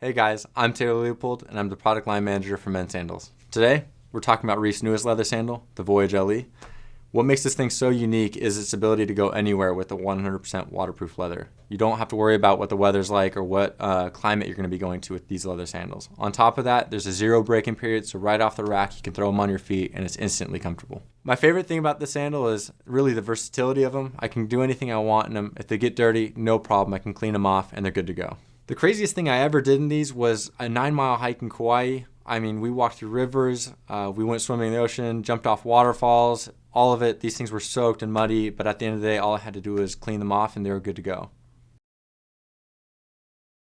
Hey guys, I'm Taylor Leopold and I'm the product line manager for Men's Sandals. Today, we're talking about Reef's newest leather sandal, the Voyage LE. What makes this thing so unique is its ability to go anywhere with the 100% waterproof leather. You don't have to worry about what the weather's like or what uh, climate you're going to be going to with these leather sandals. On top of that, there's a zero breaking period, so right off the rack you can throw them on your feet and it's instantly comfortable. My favorite thing about the sandal is really the versatility of them. I can do anything I want in them. If they get dirty, no problem. I can clean them off and they're good to go. The craziest thing I ever did in these was a nine mile hike in Kauai. I mean, we walked through rivers, uh, we went swimming in the ocean, jumped off waterfalls, all of it. These things were soaked and muddy, but at the end of the day, all I had to do was clean them off and they were good to go.